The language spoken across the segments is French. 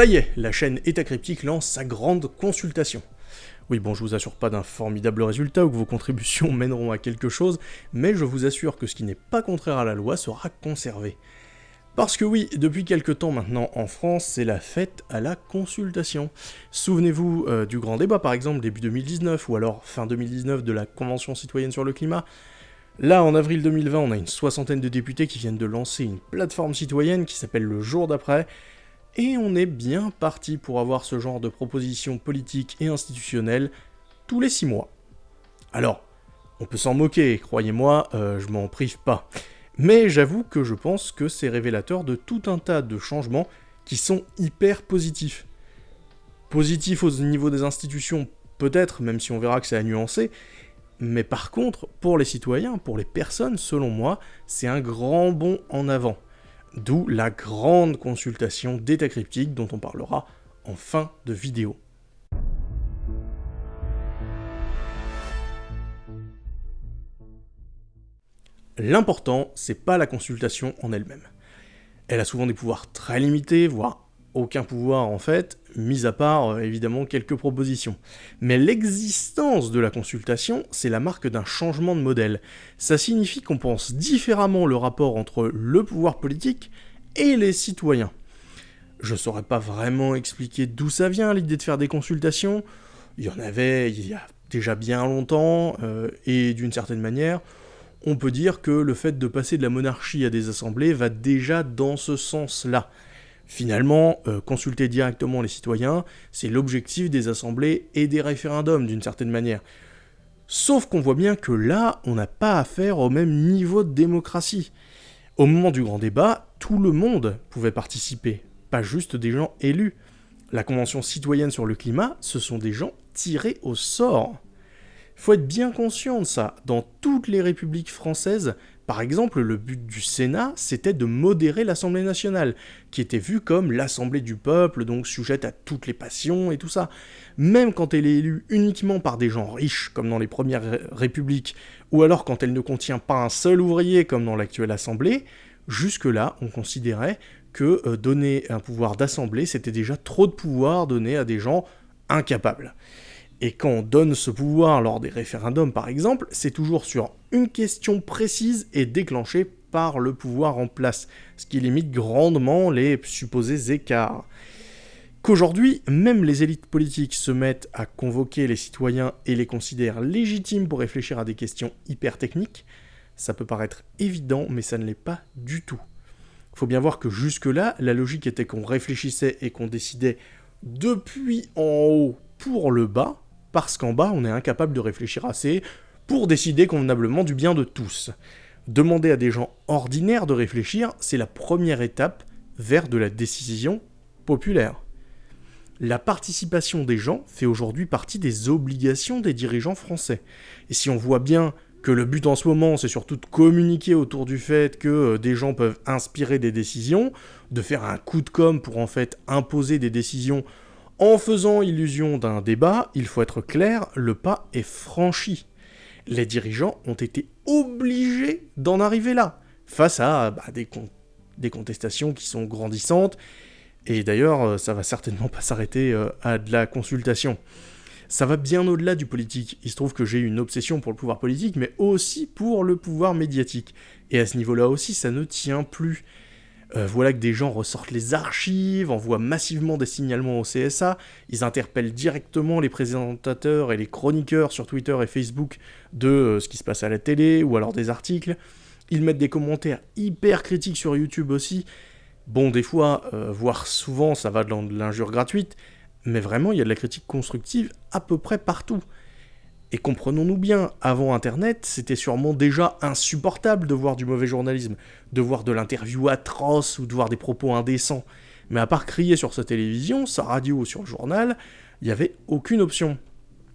Ça y est, la chaîne État Cryptique lance sa grande consultation. Oui, bon, je vous assure pas d'un formidable résultat ou que vos contributions mèneront à quelque chose, mais je vous assure que ce qui n'est pas contraire à la loi sera conservé. Parce que oui, depuis quelque temps maintenant en France, c'est la fête à la consultation. Souvenez-vous euh, du grand débat par exemple début 2019 ou alors fin 2019 de la Convention citoyenne sur le climat. Là, en avril 2020, on a une soixantaine de députés qui viennent de lancer une plateforme citoyenne qui s'appelle le jour d'après, et on est bien parti pour avoir ce genre de propositions politiques et institutionnelles tous les six mois. Alors, on peut s'en moquer, croyez-moi, euh, je m'en prive pas. Mais j'avoue que je pense que c'est révélateur de tout un tas de changements qui sont hyper positifs. Positifs au niveau des institutions, peut-être, même si on verra que c'est à nuancer, mais par contre, pour les citoyens, pour les personnes, selon moi, c'est un grand bond en avant. D'où la grande consultation d'état cryptique dont on parlera en fin de vidéo. L'important, c'est pas la consultation en elle-même. Elle a souvent des pouvoirs très limités, voire aucun pouvoir en fait, mis à part euh, évidemment quelques propositions. Mais l'existence de la consultation, c'est la marque d'un changement de modèle. Ça signifie qu'on pense différemment le rapport entre le pouvoir politique et les citoyens. Je saurais pas vraiment expliquer d'où ça vient l'idée de faire des consultations. Il y en avait il y a déjà bien longtemps, euh, et d'une certaine manière, on peut dire que le fait de passer de la monarchie à des assemblées va déjà dans ce sens-là. Finalement, euh, consulter directement les citoyens, c'est l'objectif des assemblées et des référendums d'une certaine manière. Sauf qu'on voit bien que là, on n'a pas affaire au même niveau de démocratie. Au moment du grand débat, tout le monde pouvait participer, pas juste des gens élus. La Convention citoyenne sur le climat, ce sont des gens tirés au sort. Faut être bien conscient de ça. Dans toutes les républiques françaises, par exemple, le but du Sénat, c'était de modérer l'Assemblée nationale, qui était vue comme l'Assemblée du peuple, donc sujette à toutes les passions et tout ça. Même quand elle est élue uniquement par des gens riches, comme dans les premières républiques, ou alors quand elle ne contient pas un seul ouvrier, comme dans l'actuelle Assemblée, jusque-là, on considérait que euh, donner un pouvoir d'Assemblée, c'était déjà trop de pouvoir donné à des gens incapables. Et quand on donne ce pouvoir lors des référendums par exemple, c'est toujours sur une question précise et déclenchée par le pouvoir en place, ce qui limite grandement les supposés écarts. Qu'aujourd'hui, même les élites politiques se mettent à convoquer les citoyens et les considèrent légitimes pour réfléchir à des questions hyper techniques, ça peut paraître évident, mais ça ne l'est pas du tout. Faut bien voir que jusque-là, la logique était qu'on réfléchissait et qu'on décidait depuis en haut pour le bas, parce qu'en bas, on est incapable de réfléchir assez pour décider convenablement du bien de tous. Demander à des gens ordinaires de réfléchir, c'est la première étape vers de la décision populaire. La participation des gens fait aujourd'hui partie des obligations des dirigeants français. Et si on voit bien que le but en ce moment, c'est surtout de communiquer autour du fait que euh, des gens peuvent inspirer des décisions, de faire un coup de com' pour en fait imposer des décisions en faisant illusion d'un débat, il faut être clair, le pas est franchi. Les dirigeants ont été obligés d'en arriver là, face à bah, des, contestations qui sont grandissantes, et d'ailleurs, euh, ça va certainement pas s'arrêter euh, à de la consultation. Ça va bien au-delà du politique. Il se trouve que j'ai une obsession pour le pouvoir politique, mais aussi pour le pouvoir médiatique. Et à ce niveau-là aussi, ça ne tient plus. Euh, voilà que des gens ressortent les archives, envoient massivement des signalements au CSA, ils interpellent directement les présentateurs et les chroniqueurs sur Twitter et Facebook de euh, ce qui se passe à la télé ou alors des articles. Ils mettent des commentaires hyper critiques sur YouTube aussi. Bon, des fois, euh, voire souvent, ça va dans de l'injure gratuite, mais vraiment, il y a de la critique constructive à peu près partout. Et comprenons-nous bien, avant Internet, c'était sûrement déjà insupportable de voir du mauvais journalisme, de voir de l'interview atroce ou de voir des propos indécents. Mais à part crier sur sa télévision, sa radio ou sur le journal, il n'y avait aucune option.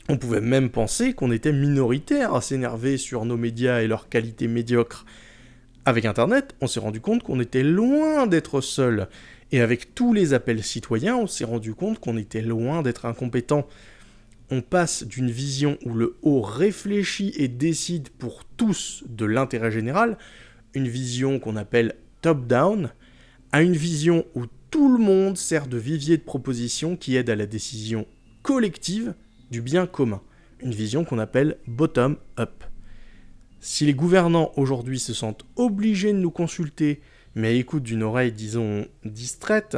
On pouvait même penser qu'on était minoritaire à s'énerver sur nos médias et leur qualité médiocre. Avec Internet, on s'est rendu compte qu'on était loin d'être seul. Et avec tous les appels citoyens, on s'est rendu compte qu'on était loin d'être incompétent on passe d'une vision où le haut réfléchit et décide pour tous de l'intérêt général, une vision qu'on appelle top-down, à une vision où tout le monde sert de vivier de propositions qui aident à la décision collective du bien commun, une vision qu'on appelle bottom-up. Si les gouvernants aujourd'hui se sentent obligés de nous consulter, mais écoutent d'une oreille, disons, distraite,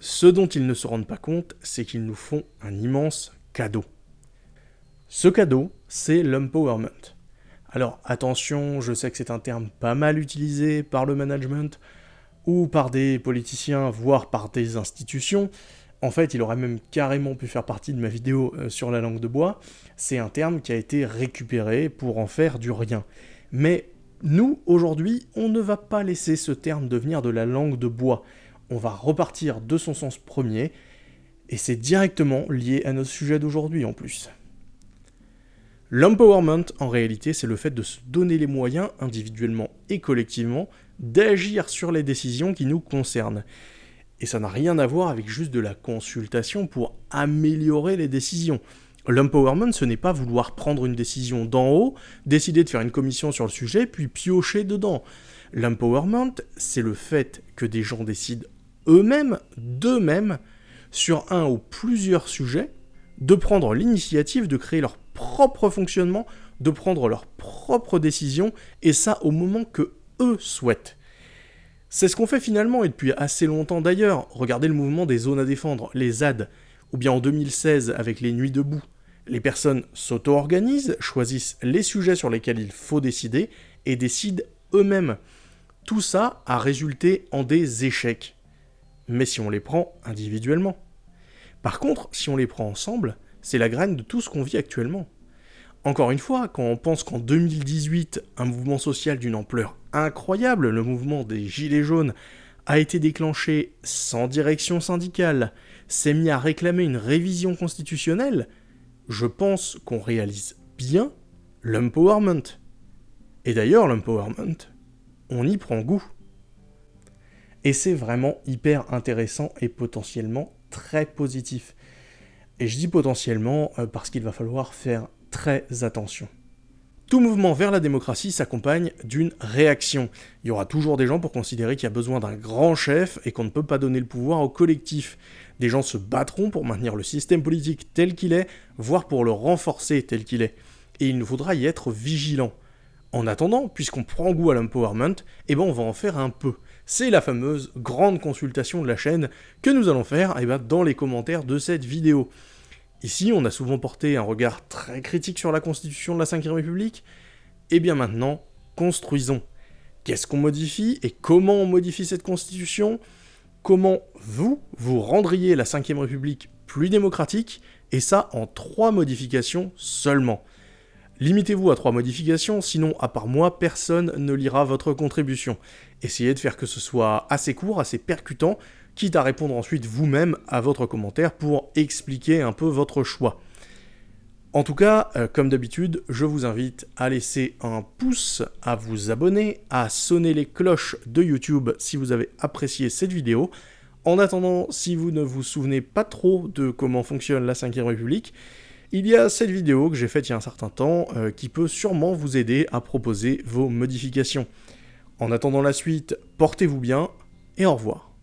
ce dont ils ne se rendent pas compte, c'est qu'ils nous font un immense cadeau. Ce cadeau, c'est l'empowerment. Alors attention, je sais que c'est un terme pas mal utilisé par le management, ou par des politiciens, voire par des institutions. En fait, il aurait même carrément pu faire partie de ma vidéo euh, sur la langue de bois. C'est un terme qui a été récupéré pour en faire du rien. Mais nous, aujourd'hui, on ne va pas laisser ce terme devenir de la langue de bois. On va repartir de son sens premier, et c'est directement lié à notre sujet d'aujourd'hui en plus. L'empowerment, en réalité, c'est le fait de se donner les moyens, individuellement et collectivement, d'agir sur les décisions qui nous concernent. Et ça n'a rien à voir avec juste de la consultation pour améliorer les décisions. L'empowerment, ce n'est pas vouloir prendre une décision d'en haut, décider de faire une commission sur le sujet, puis piocher dedans. L'empowerment, c'est le fait que des gens décident eux-mêmes, d'eux-mêmes, sur un ou plusieurs sujets, de prendre l'initiative de créer leur propre fonctionnement, de prendre leurs propres décisions, et ça au moment que eux souhaitent. C'est ce qu'on fait finalement, et depuis assez longtemps d'ailleurs. Regardez le mouvement des zones à défendre, les ZAD, ou bien en 2016 avec les Nuits debout. Les personnes s'auto-organisent, choisissent les sujets sur lesquels il faut décider, et décident eux-mêmes. Tout ça a résulté en des échecs. Mais si on les prend individuellement. Par contre, si on les prend ensemble, c'est la graine de tout ce qu'on vit actuellement. Encore une fois, quand on pense qu'en 2018, un mouvement social d'une ampleur incroyable, le mouvement des Gilets jaunes, a été déclenché sans direction syndicale, s'est mis à réclamer une révision constitutionnelle, je pense qu'on réalise bien l'empowerment. Et d'ailleurs, l'empowerment, on y prend goût. Et c'est vraiment hyper intéressant et potentiellement très positif. Et je dis potentiellement euh, parce qu'il va falloir faire très attention. Tout mouvement vers la démocratie s'accompagne d'une réaction. Il y aura toujours des gens pour considérer qu'il y a besoin d'un grand chef et qu'on ne peut pas donner le pouvoir au collectif. Des gens se battront pour maintenir le système politique tel qu'il est, voire pour le renforcer tel qu'il est. Et il nous faudra y être vigilant. En attendant, puisqu'on prend goût à l'empowerment, eh ben on va en faire un peu. C'est la fameuse grande consultation de la chaîne que nous allons faire eh ben, dans les commentaires de cette vidéo. Ici, on a souvent porté un regard très critique sur la constitution de la Ve République, et eh bien maintenant, construisons. Qu'est-ce qu'on modifie et comment on modifie cette constitution? Comment vous, vous rendriez la Ve République plus démocratique, et ça en trois modifications seulement. Limitez-vous à trois modifications, sinon à part moi, personne ne lira votre contribution. Essayez de faire que ce soit assez court, assez percutant, quitte à répondre ensuite vous-même à votre commentaire pour expliquer un peu votre choix. En tout cas, euh, comme d'habitude, je vous invite à laisser un pouce, à vous abonner, à sonner les cloches de YouTube si vous avez apprécié cette vidéo. En attendant, si vous ne vous souvenez pas trop de comment fonctionne la 5ème République, il y a cette vidéo que j'ai faite il y a un certain temps euh, qui peut sûrement vous aider à proposer vos modifications. En attendant la suite, portez-vous bien et au revoir.